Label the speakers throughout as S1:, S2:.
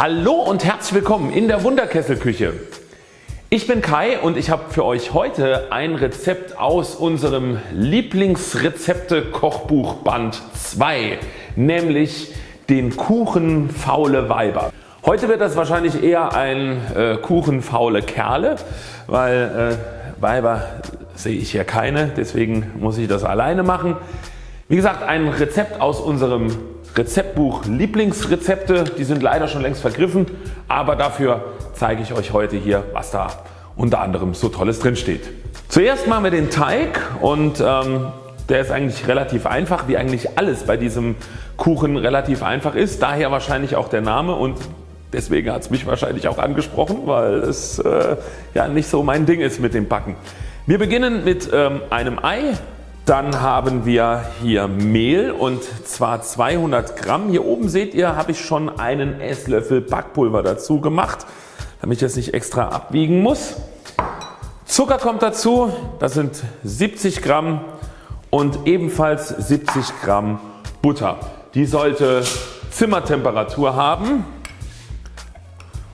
S1: Hallo und herzlich willkommen in der Wunderkesselküche. Ich bin Kai und ich habe für euch heute ein Rezept aus unserem Lieblingsrezepte Kochbuch Band 2, nämlich den Kuchen faule Weiber. Heute wird das wahrscheinlich eher ein äh, Kuchen faule Kerle, weil äh, Weiber sehe ich hier keine, deswegen muss ich das alleine machen. Wie gesagt ein Rezept aus unserem Rezeptbuch Lieblingsrezepte, die sind leider schon längst vergriffen, aber dafür zeige ich euch heute hier was da unter anderem so tolles drin steht. Zuerst machen wir den Teig und ähm, der ist eigentlich relativ einfach wie eigentlich alles bei diesem Kuchen relativ einfach ist. Daher wahrscheinlich auch der Name und deswegen hat es mich wahrscheinlich auch angesprochen, weil es äh, ja nicht so mein Ding ist mit dem Backen. Wir beginnen mit ähm, einem Ei, dann haben wir hier Mehl und zwar 200 Gramm. Hier oben seht ihr habe ich schon einen Esslöffel Backpulver dazu gemacht, damit ich das nicht extra abwiegen muss. Zucker kommt dazu, das sind 70 Gramm und ebenfalls 70 Gramm Butter. Die sollte Zimmertemperatur haben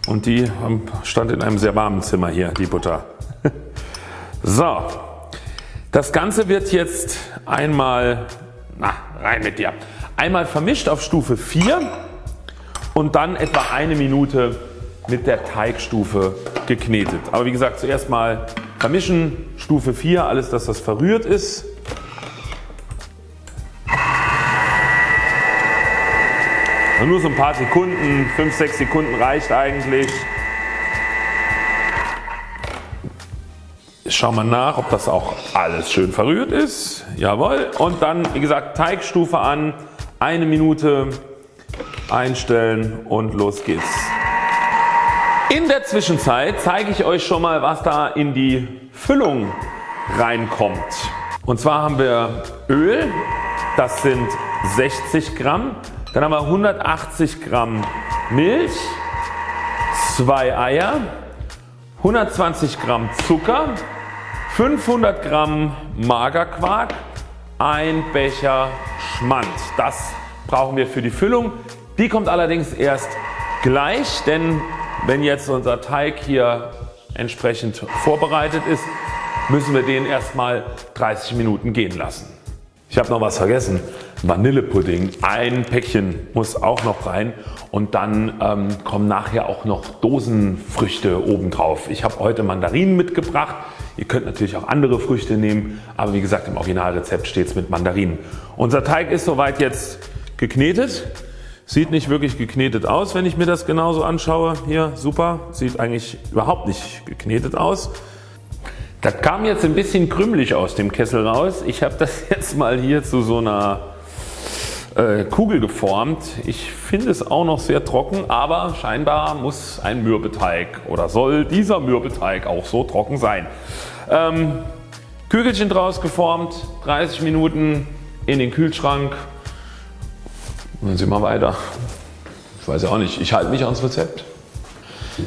S1: und die stand in einem sehr warmen Zimmer hier die Butter. So, das Ganze wird jetzt einmal, na rein mit dir, einmal vermischt auf Stufe 4 und dann etwa eine Minute mit der Teigstufe geknetet. Aber wie gesagt zuerst mal vermischen, Stufe 4, alles dass das verrührt ist. Nur so ein paar Sekunden, 5-6 Sekunden reicht eigentlich. Schauen wir nach ob das auch alles schön verrührt ist. Jawohl. Und dann wie gesagt Teigstufe an, eine Minute einstellen und los geht's. In der Zwischenzeit zeige ich euch schon mal was da in die Füllung reinkommt. Und zwar haben wir Öl, das sind 60 Gramm. Dann haben wir 180 Gramm Milch, 2 Eier, 120 Gramm Zucker, 500 Gramm Magerquark, ein Becher Schmand. Das brauchen wir für die Füllung. Die kommt allerdings erst gleich, denn wenn jetzt unser Teig hier entsprechend vorbereitet ist, müssen wir den erstmal 30 Minuten gehen lassen. Ich habe noch was vergessen. Vanillepudding, ein Päckchen muss auch noch rein und dann ähm, kommen nachher auch noch Dosenfrüchte obendrauf. Ich habe heute Mandarinen mitgebracht. Ihr könnt natürlich auch andere Früchte nehmen, aber wie gesagt im Originalrezept steht es mit Mandarinen. Unser Teig ist soweit jetzt geknetet. Sieht nicht wirklich geknetet aus, wenn ich mir das genauso anschaue. Hier super, sieht eigentlich überhaupt nicht geknetet aus. Das kam jetzt ein bisschen krümelig aus dem Kessel raus. Ich habe das jetzt mal hier zu so einer äh, Kugel geformt. Ich finde es auch noch sehr trocken, aber scheinbar muss ein Mürbeteig oder soll dieser Mürbeteig auch so trocken sein. Ähm, Kügelchen draus geformt, 30 Minuten in den Kühlschrank und dann sehen wir weiter. Ich weiß ja auch nicht, ich halte mich ans Rezept.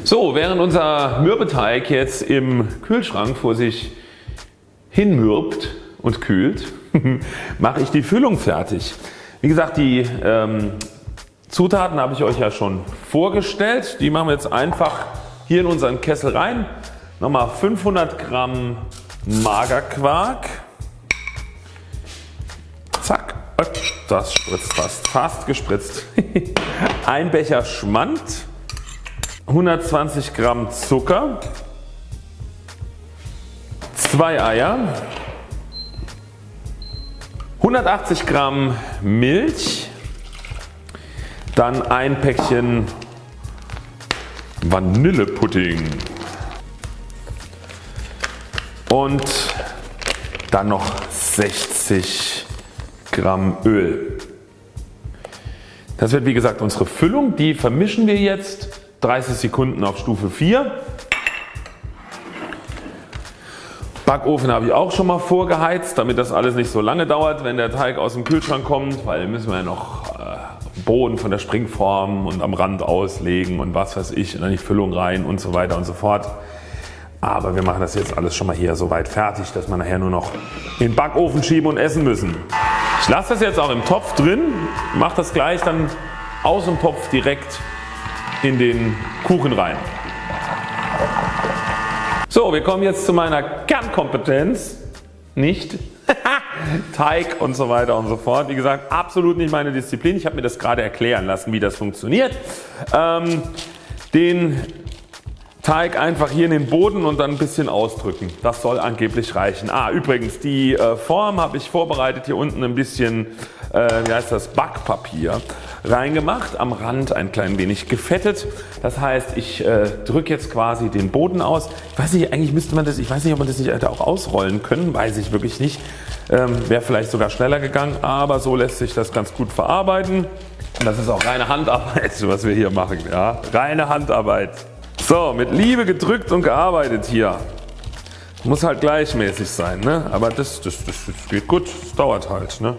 S1: So, während unser Mürbeteig jetzt im Kühlschrank vor sich hinmürbt und kühlt, mache ich die Füllung fertig. Wie gesagt die ähm, Zutaten habe ich euch ja schon vorgestellt. Die machen wir jetzt einfach hier in unseren Kessel rein. Nochmal 500 Gramm Magerquark. Zack, das spritzt fast, fast gespritzt. Ein Becher Schmand, 120 Gramm Zucker, zwei Eier, 180 Gramm Milch, dann ein Päckchen Vanillepudding und dann noch 60 Gramm Öl. Das wird wie gesagt unsere Füllung, die vermischen wir jetzt 30 Sekunden auf Stufe 4 Backofen habe ich auch schon mal vorgeheizt, damit das alles nicht so lange dauert, wenn der Teig aus dem Kühlschrank kommt, weil müssen wir ja noch äh, Boden von der Springform und am Rand auslegen und was weiß ich, in die Füllung rein und so weiter und so fort. Aber wir machen das jetzt alles schon mal hier so weit fertig, dass wir nachher nur noch in den Backofen schieben und essen müssen. Ich lasse das jetzt auch im Topf drin, mache das gleich dann aus dem Topf direkt in den Kuchen rein. So, wir kommen jetzt zu meiner Kernkompetenz. Nicht Teig und so weiter und so fort. Wie gesagt, absolut nicht meine Disziplin. Ich habe mir das gerade erklären lassen, wie das funktioniert. Ähm, den Teig einfach hier in den Boden und dann ein bisschen ausdrücken. Das soll angeblich reichen. Ah übrigens die äh, Form habe ich vorbereitet. Hier unten ein bisschen äh, wie heißt das, Backpapier reingemacht. Am Rand ein klein wenig gefettet. Das heißt ich äh, drücke jetzt quasi den Boden aus. Ich weiß nicht eigentlich müsste man das, ich weiß nicht ob man das nicht hätte auch ausrollen können. Weiß ich wirklich nicht. Ähm, Wäre vielleicht sogar schneller gegangen aber so lässt sich das ganz gut verarbeiten. Und das ist auch reine Handarbeit was wir hier machen. Ja? Reine Handarbeit. So, mit Liebe gedrückt und gearbeitet hier. Muss halt gleichmäßig sein, ne? aber das, das, das, das geht gut, es dauert halt. Ne?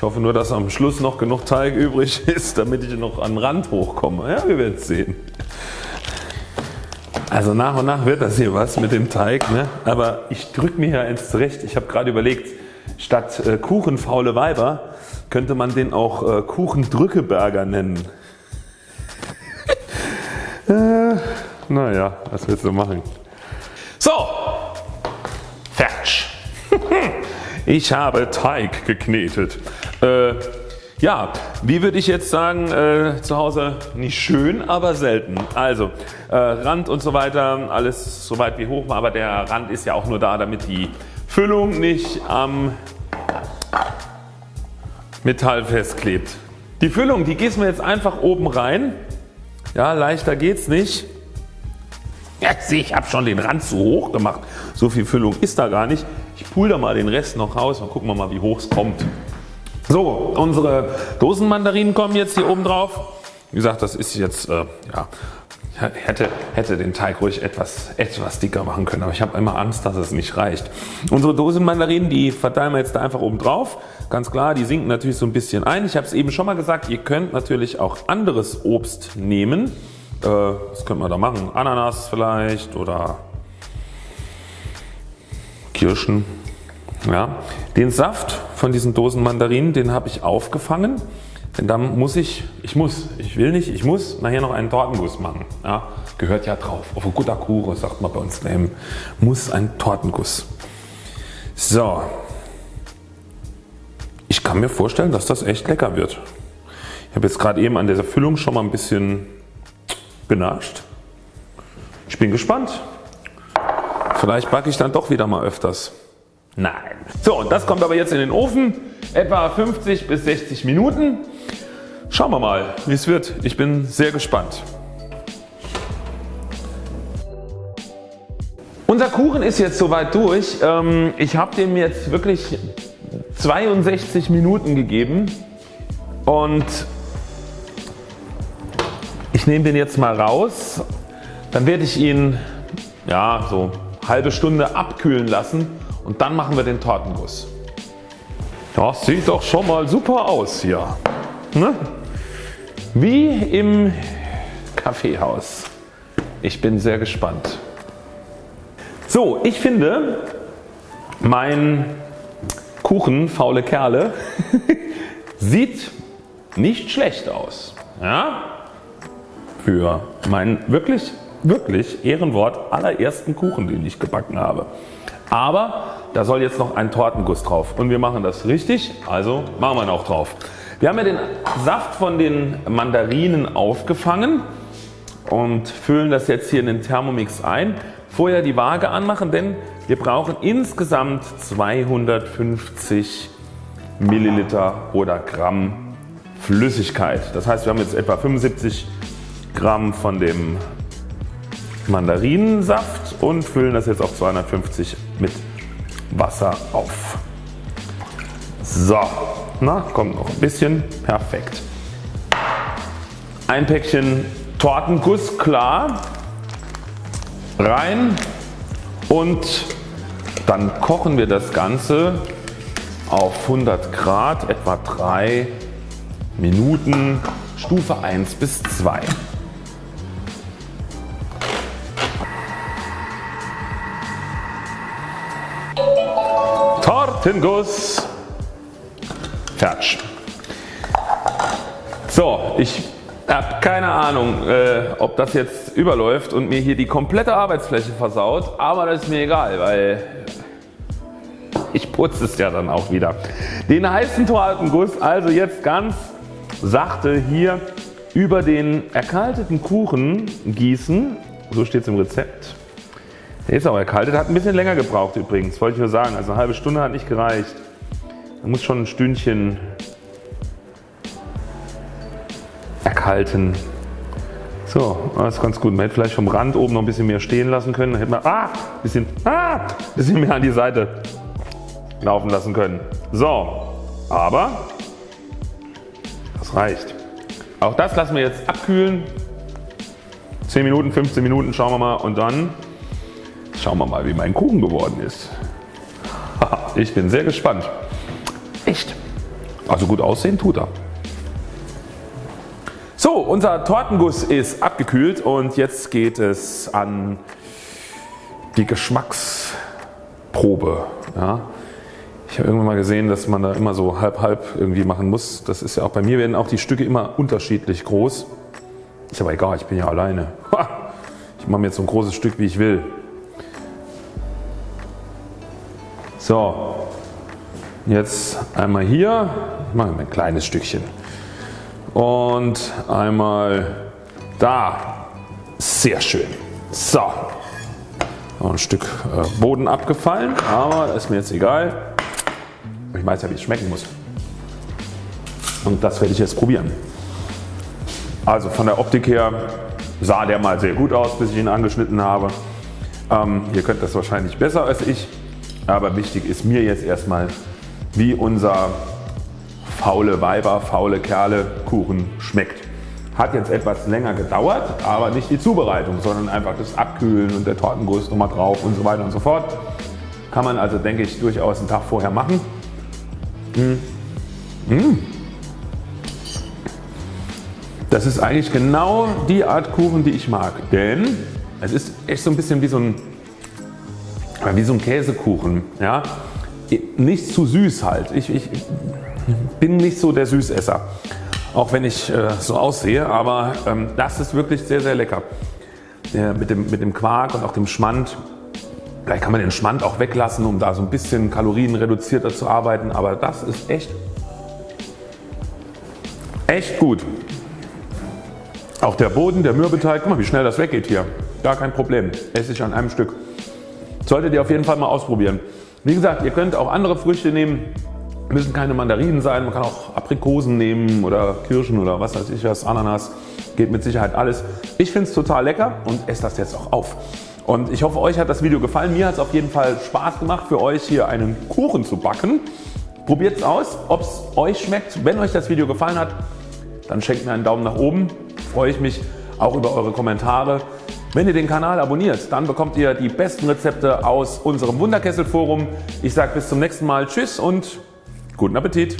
S1: Ich hoffe nur dass am Schluss noch genug Teig übrig ist damit ich noch an den Rand hochkomme. Ja wir werden es sehen. Also nach und nach wird das hier was mit dem Teig, ne? aber ich drücke mir hier eins zurecht. Ich habe gerade überlegt statt äh, Kuchenfaule Weiber könnte man den auch äh, Kuchendrückeberger nennen. Äh, naja, was willst du machen? So, fertig. ich habe Teig geknetet. Äh, ja, wie würde ich jetzt sagen äh, zu Hause nicht schön, aber selten. Also äh, Rand und so weiter, alles so weit wie hoch, aber der Rand ist ja auch nur da, damit die Füllung nicht am Metall festklebt. Die Füllung, die gießen wir jetzt einfach oben rein ja, leichter geht's nicht. Ja, ich habe schon den Rand zu hoch gemacht. So viel Füllung ist da gar nicht. Ich pul da mal den Rest noch raus und gucken wir mal wie hoch es kommt. So, unsere Dosenmandarinen kommen jetzt hier oben drauf. Wie gesagt, das ist jetzt äh, ja, hätte, hätte den Teig ruhig etwas, etwas dicker machen können, aber ich habe immer Angst, dass es nicht reicht. Unsere Dosenmandarinen, die verteilen wir jetzt da einfach oben drauf. Ganz klar, die sinken natürlich so ein bisschen ein. Ich habe es eben schon mal gesagt, ihr könnt natürlich auch anderes Obst nehmen. Äh, was könnte man da machen? Ananas vielleicht oder Kirschen. Ja. Den Saft von diesen Dosenmandarinen, den habe ich aufgefangen denn dann muss ich, ich muss, ich will nicht, ich muss nachher noch einen Tortenguss machen. Ja, gehört ja drauf. Auf ein guter Kuchen sagt man bei uns daheim, muss ein Tortenguss. So. Ich kann mir vorstellen dass das echt lecker wird. Ich habe jetzt gerade eben an dieser Füllung schon mal ein bisschen genascht. Ich bin gespannt. Vielleicht backe ich dann doch wieder mal öfters. Nein. So das kommt aber jetzt in den Ofen. Etwa 50 bis 60 Minuten. Schauen wir mal wie es wird. Ich bin sehr gespannt. Unser Kuchen ist jetzt soweit durch. Ähm, ich habe dem jetzt wirklich 62 Minuten gegeben und ich nehme den jetzt mal raus. Dann werde ich ihn ja, so halbe Stunde abkühlen lassen und dann machen wir den Tortenguss. Das sieht doch schon mal super aus hier. Ne? Wie im Kaffeehaus. Ich bin sehr gespannt. So, ich finde mein Kuchen faule Kerle sieht nicht schlecht aus. Ja? Für meinen wirklich, wirklich Ehrenwort allerersten Kuchen den ich gebacken habe. Aber da soll jetzt noch ein Tortenguss drauf und wir machen das richtig, also machen wir ihn auch drauf. Wir haben ja den Saft von den Mandarinen aufgefangen und füllen das jetzt hier in den Thermomix ein. Vorher die Waage anmachen, denn wir brauchen insgesamt 250 Milliliter oder Gramm Flüssigkeit. Das heißt wir haben jetzt etwa 75 Gramm von dem Mandarinensaft und füllen das jetzt auf 250 mit Wasser auf. So, na, kommt noch ein bisschen. Perfekt. Ein Päckchen Tortenguss klar rein und dann kochen wir das Ganze auf 100 Grad etwa 3 Minuten Stufe 1 bis 2. Tortenguss Fertig. So, ich Hab keine Ahnung äh, ob das jetzt überläuft und mir hier die komplette Arbeitsfläche versaut, aber das ist mir egal, weil ich putze es ja dann auch wieder. Den heißen Tortenguss also jetzt ganz sachte hier über den erkalteten Kuchen gießen, so steht es im Rezept. Der ist auch erkaltet, hat ein bisschen länger gebraucht übrigens, wollte ich nur sagen, also eine halbe Stunde hat nicht gereicht. Da muss schon ein Stündchen erkalten. So, das ist ganz gut. Man hätte vielleicht vom Rand oben noch ein bisschen mehr stehen lassen können. Dann hätte man ah, bisschen, ah, bisschen mehr an die Seite laufen lassen können. So, aber das reicht. Auch das lassen wir jetzt abkühlen. 10 Minuten, 15 Minuten schauen wir mal und dann schauen wir mal wie mein Kuchen geworden ist. Ich bin sehr gespannt. Echt. Also gut aussehen tut er. So unser Tortenguss ist abgekühlt und jetzt geht es an die Geschmacksprobe. Ja. Ich habe irgendwann mal gesehen dass man da immer so halb halb irgendwie machen muss. Das ist ja auch bei mir werden auch die Stücke immer unterschiedlich groß. Ist aber egal, ich bin ja alleine. Ich mache mir jetzt so ein großes Stück wie ich will. So, jetzt einmal hier, ich mache ein kleines Stückchen und einmal da. Sehr schön. So, ein Stück äh, Boden abgefallen, aber ist mir jetzt egal. Ich weiß ja wie es schmecken muss. Und das werde ich jetzt probieren. Also von der Optik her sah der mal sehr gut aus bis ich ihn angeschnitten habe. Ähm, ihr könnt das wahrscheinlich besser als ich, aber wichtig ist mir jetzt erstmal wie unser faule Weiber, faule Kerle Kuchen schmeckt. Hat jetzt etwas länger gedauert, aber nicht die Zubereitung, sondern einfach das Abkühlen und der Tortenguss nochmal drauf und so weiter und so fort. Kann man also denke ich durchaus einen Tag vorher machen. Mmh. Mmh. Das ist eigentlich genau die Art Kuchen die ich mag, denn es ist echt so ein bisschen wie so ein, wie so ein Käsekuchen. Ja? Nicht zu süß halt. Ich, ich bin nicht so der Süßesser, auch wenn ich äh, so aussehe, aber ähm, das ist wirklich sehr sehr lecker. Der, mit, dem, mit dem Quark und auch dem Schmand. Vielleicht kann man den Schmand auch weglassen, um da so ein bisschen kalorienreduzierter zu arbeiten, aber das ist echt, echt gut. Auch der Boden, der Mürbeteig, guck mal wie schnell das weggeht hier. Gar kein Problem, esse ich an einem Stück. Solltet ihr auf jeden Fall mal ausprobieren. Wie gesagt, ihr könnt auch andere Früchte nehmen, müssen keine Mandarinen sein, man kann auch Aprikosen nehmen oder Kirschen oder was weiß ich was, Ananas, geht mit Sicherheit alles. Ich finde es total lecker und esse das jetzt auch auf. Und ich hoffe euch hat das Video gefallen, mir hat es auf jeden Fall Spaß gemacht für euch hier einen Kuchen zu backen. Probiert es aus, ob es euch schmeckt. Wenn euch das Video gefallen hat, dann schenkt mir einen Daumen nach oben freue ich mich auch über eure Kommentare. Wenn ihr den Kanal abonniert, dann bekommt ihr die besten Rezepte aus unserem Wunderkessel Forum. Ich sage bis zum nächsten Mal Tschüss und guten Appetit.